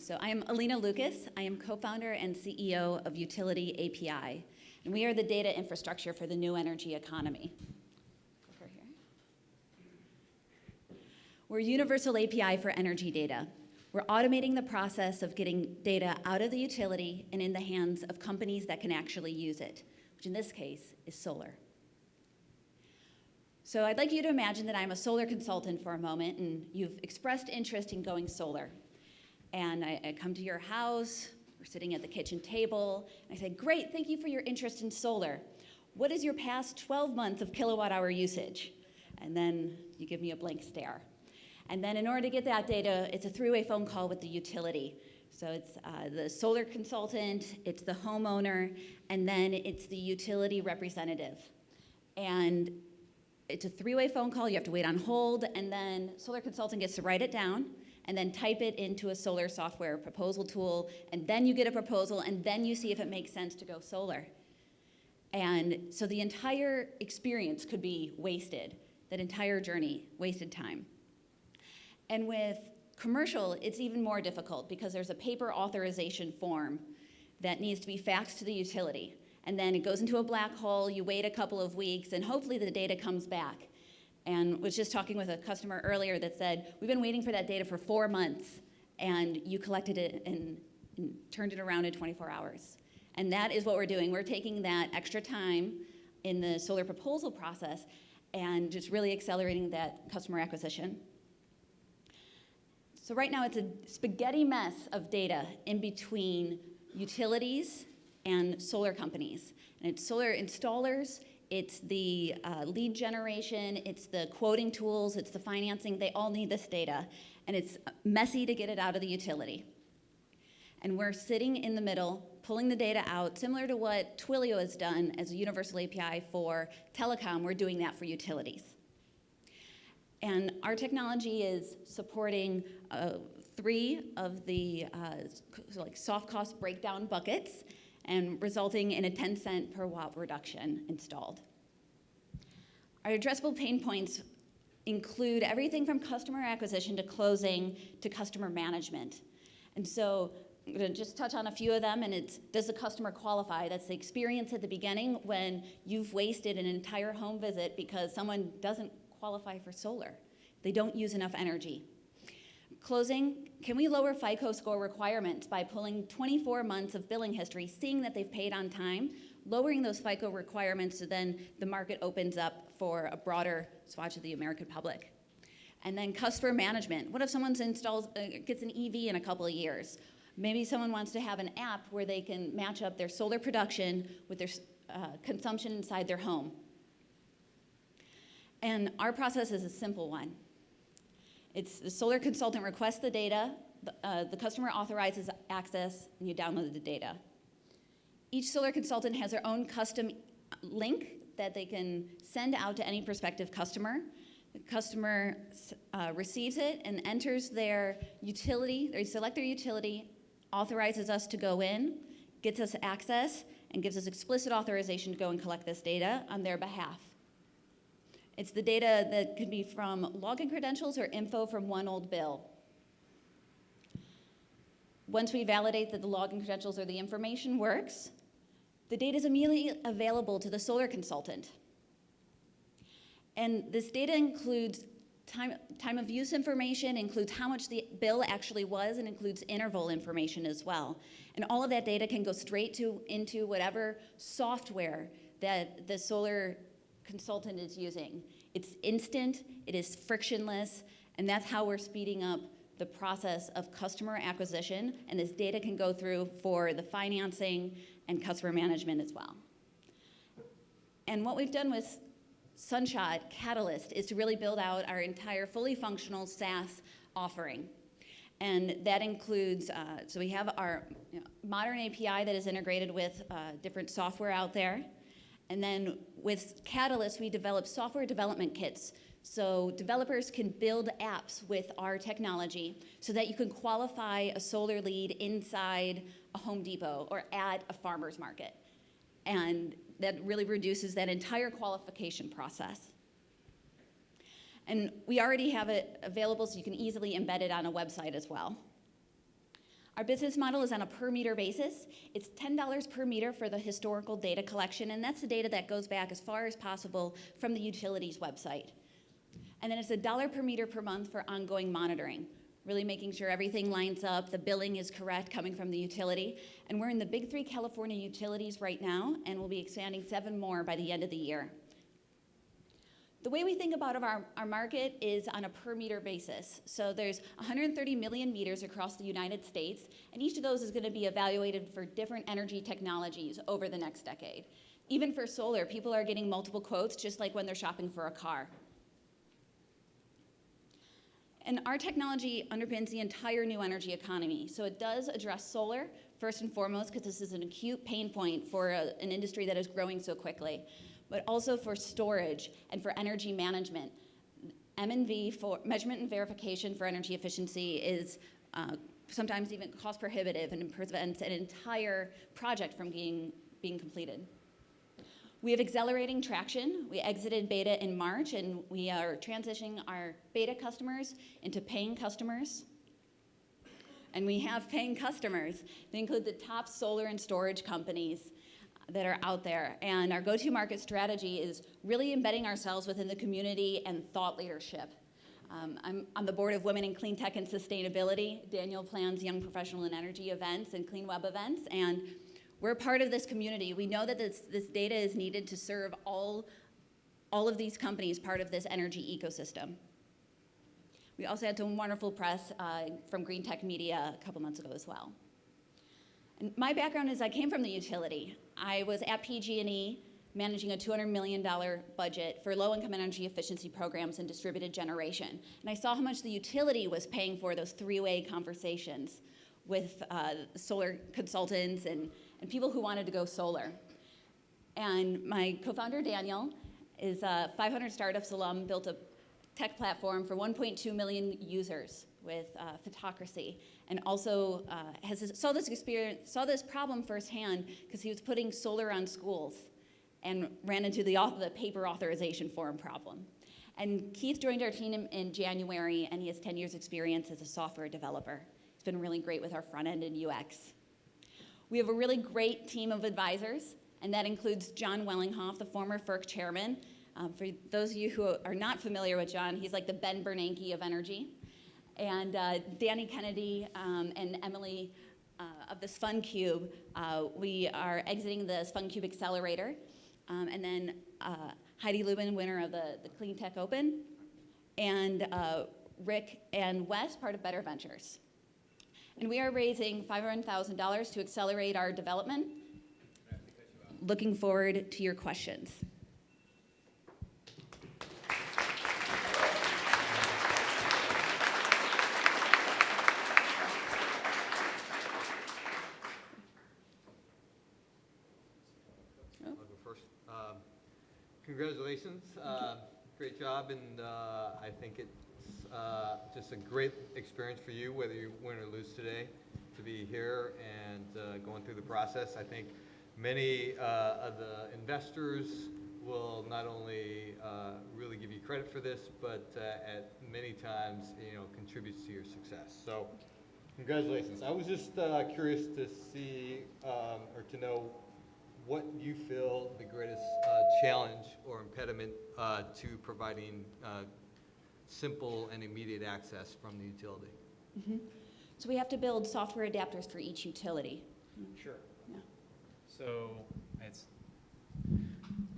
So I am Alina Lucas. I am co-founder and CEO of Utility API, and we are the data infrastructure for the new energy economy. Over here. We're universal API for energy data. We're automating the process of getting data out of the utility and in the hands of companies that can actually use it, which in this case is solar. So I'd like you to imagine that I'm a solar consultant for a moment and you've expressed interest in going solar. And I, I come to your house, we're sitting at the kitchen table, and I say, great, thank you for your interest in solar. What is your past 12 months of kilowatt hour usage? And then you give me a blank stare. And then in order to get that data, it's a three-way phone call with the utility. So it's uh, the solar consultant, it's the homeowner, and then it's the utility representative. And it's a three-way phone call, you have to wait on hold, and then solar consultant gets to write it down, and then type it into a solar software proposal tool, and then you get a proposal, and then you see if it makes sense to go solar. And so the entire experience could be wasted, that entire journey, wasted time. And with commercial, it's even more difficult because there's a paper authorization form that needs to be faxed to the utility. And then it goes into a black hole, you wait a couple of weeks, and hopefully the data comes back and was just talking with a customer earlier that said, we've been waiting for that data for four months, and you collected it and, and turned it around in 24 hours. And that is what we're doing. We're taking that extra time in the solar proposal process and just really accelerating that customer acquisition. So right now it's a spaghetti mess of data in between utilities and solar companies. And it's solar installers, it's the uh, lead generation, it's the quoting tools, it's the financing, they all need this data. And it's messy to get it out of the utility. And we're sitting in the middle, pulling the data out, similar to what Twilio has done as a universal API for telecom, we're doing that for utilities. And our technology is supporting uh, three of the uh, like soft cost breakdown buckets and resulting in a 10 cent per watt reduction installed. Our addressable pain points include everything from customer acquisition to closing to customer management. And so I'm going to just touch on a few of them, and it's does the customer qualify? That's the experience at the beginning when you've wasted an entire home visit because someone doesn't qualify for solar. They don't use enough energy. Closing, can we lower FICO score requirements by pulling 24 months of billing history, seeing that they've paid on time, lowering those FICO requirements so then the market opens up for a broader swatch of the American public. And then customer management. What if someone installs, uh, gets an EV in a couple of years? Maybe someone wants to have an app where they can match up their solar production with their uh, consumption inside their home. And our process is a simple one. It's the solar consultant requests the data, the, uh, the customer authorizes access, and you download the data. Each solar consultant has their own custom link that they can send out to any prospective customer. The customer uh, receives it and enters their utility, they select their utility, authorizes us to go in, gets us access, and gives us explicit authorization to go and collect this data on their behalf. It's the data that could be from login credentials or info from one old bill. Once we validate that the login credentials or the information works, the data is immediately available to the solar consultant. And this data includes time, time of use information, includes how much the bill actually was, and includes interval information as well. And all of that data can go straight to into whatever software that the solar consultant is using. It's instant, it is frictionless, and that's how we're speeding up the process of customer acquisition, and this data can go through for the financing and customer management as well. And what we've done with Sunshot Catalyst is to really build out our entire fully functional SaaS offering. And that includes, uh, so we have our you know, modern API that is integrated with uh, different software out there. And then with Catalyst, we develop software development kits so developers can build apps with our technology so that you can qualify a solar lead inside a Home Depot or at a farmer's market. And that really reduces that entire qualification process. And we already have it available so you can easily embed it on a website as well. Our business model is on a per meter basis. It's $10 per meter for the historical data collection, and that's the data that goes back as far as possible from the utilities website. And then it's a dollar per meter per month for ongoing monitoring, really making sure everything lines up, the billing is correct coming from the utility. And we're in the big three California utilities right now, and we'll be expanding seven more by the end of the year. The way we think about our, our market is on a per meter basis. So there's 130 million meters across the United States, and each of those is going to be evaluated for different energy technologies over the next decade. Even for solar, people are getting multiple quotes just like when they're shopping for a car. And our technology underpins the entire new energy economy. So it does address solar, first and foremost, because this is an acute pain point for a, an industry that is growing so quickly but also for storage and for energy management. M&V for measurement and verification for energy efficiency is uh, sometimes even cost prohibitive and prevents an entire project from being, being completed. We have accelerating traction. We exited beta in March and we are transitioning our beta customers into paying customers. And we have paying customers. They include the top solar and storage companies that are out there. And our go-to-market strategy is really embedding ourselves within the community and thought leadership. Um, I'm on the board of Women in Clean Tech and Sustainability. Daniel plans Young Professional in Energy events and Clean Web events, and we're part of this community. We know that this, this data is needed to serve all, all of these companies part of this energy ecosystem. We also had some wonderful press uh, from Green Tech Media a couple months ago as well. My background is I came from the utility. I was at PG&E managing a $200 million budget for low-income energy efficiency programs and distributed generation. And I saw how much the utility was paying for those three-way conversations with uh, solar consultants and, and people who wanted to go solar. And my co-founder, Daniel, is a 500 Startups alum, built a tech platform for 1.2 million users with uh, Photocracy, and also uh, has saw this experience, saw this problem firsthand because he was putting solar on schools, and ran into the, the paper authorization form problem. And Keith joined our team in, January, and he has 10 years experience as a software developer. He's been really great with our front end and UX. We have a really great team of advisors, and that includes John Wellinghoff, the former FERC chairman. Um, for those of you who are not familiar with John, he's like the Ben Bernanke of energy and uh, Danny Kennedy um, and Emily uh, of the SfunCube, uh, we are exiting the SfunCube Accelerator. Um, and then uh, Heidi Lubin, winner of the, the Clean Tech Open, and uh, Rick and Wes, part of Better Ventures. And we are raising $500,000 to accelerate our development. Looking forward to your questions. Congratulations. Uh, great job, and uh, I think it's uh, just a great experience for you, whether you win or lose today, to be here and uh, going through the process. I think many uh, of the investors will not only uh, really give you credit for this, but at many times, you know, contributes to your success. So, congratulations. I was just curious to see um, or to know what you feel the greatest uh, challenge or impediment uh, to providing uh, simple and immediate access from the utility? Mm -hmm. So we have to build software adapters for each utility. Sure. Yeah. So it's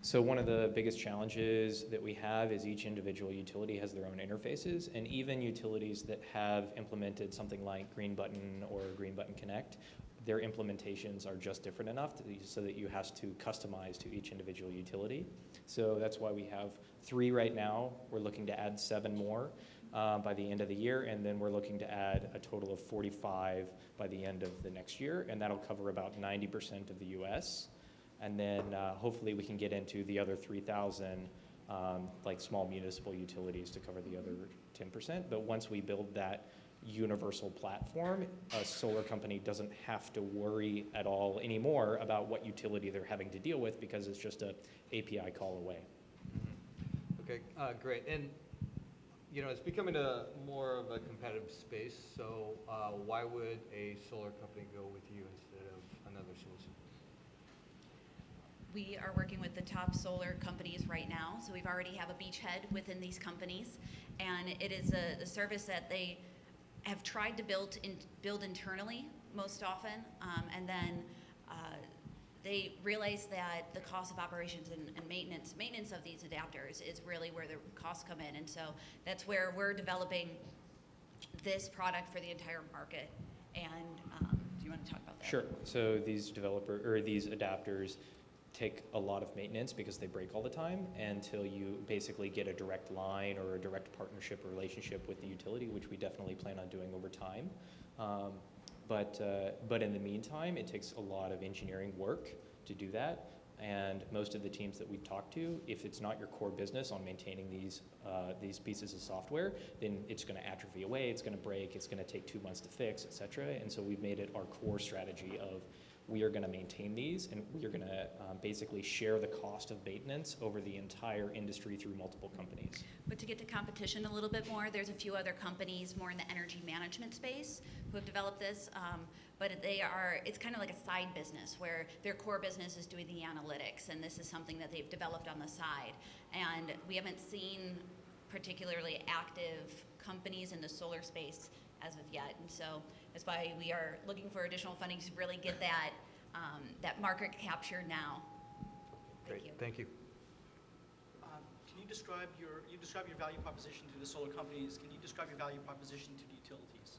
so one of the biggest challenges that we have is each individual utility has their own interfaces, and even utilities that have implemented something like Green Button or Green Button Connect their implementations are just different enough to, so that you have to customize to each individual utility. So that's why we have three right now. We're looking to add seven more uh, by the end of the year, and then we're looking to add a total of 45 by the end of the next year, and that'll cover about 90% of the US. And then uh, hopefully we can get into the other 3,000 um, like small municipal utilities to cover the other 10%. But once we build that universal platform, a solar company doesn't have to worry at all anymore about what utility they're having to deal with because it's just a API call away. Mm-hmm. Okay, uh, great. And you know, it's becoming a more of a competitive space, so uh, why would a solar company go with you instead of another solution? We are working with the top solar companies right now, so we've already have a beachhead within these companies, and it is a, a service that they have tried to build in, build internally most often, um, and then uh, they realize that the cost of operations and, and maintenance, maintenance of these adapters is really where the costs come in, and so that's where we're developing this product for the entire market. And um, do you want to talk about that? Sure. So these developer, or these adapters take a lot of maintenance because they break all the time until you basically get a direct line or a direct partnership or relationship with the utility, which we definitely plan on doing over time. Um, but, uh, but in the meantime, it takes a lot of engineering work to do that. And most of the teams that we've talked to, if it's not your core business on maintaining these, uh, these pieces of software, then it's going to atrophy away, it's going to break, it's going to take two months to fix, et cetera. And so we've made it our core strategy of we are going to maintain these and we are going to um, basically share the cost of maintenance over the entire industry through multiple companies. But to get to competition a little bit more, there's a few other companies more in the energy management space who have developed this. Um, but they are, it's kind of like a side business where their core business is doing the analytics, and this is something that they've developed on the side. And we haven't seen particularly active companies in the solar space as of yet. And so that's why we are looking for additional funding to really get that, um, that market capture now. Thank you. Great, thank you. Um, Can you describe your, you describe your value proposition to the solar companies, can you describe your value proposition to the utilities?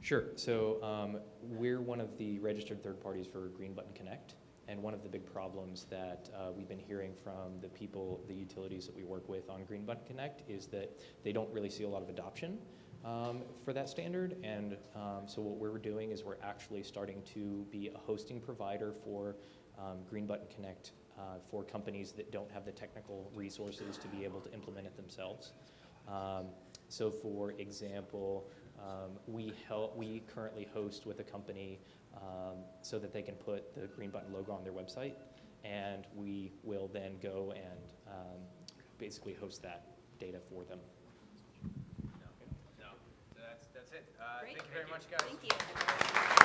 Sure. So um, we're one of the registered third parties for Green Button Connect. And one of the big problems that uh, we've been hearing from the people, the utilities that we work with on Green Button Connect is that they don't really see a lot of adoption um, for that standard. And um, so what we're doing is we're actually starting to be a hosting provider for um, Green Button Connect uh, for companies that don't have the technical resources to be able to implement it themselves. Um, so for example, um, we help, we currently host with a company so that they can put the green button logo on their website, and we will then go and um, basically host that data for them. No, that's, that's it. Uh, Thank you very much, guys. Thank you.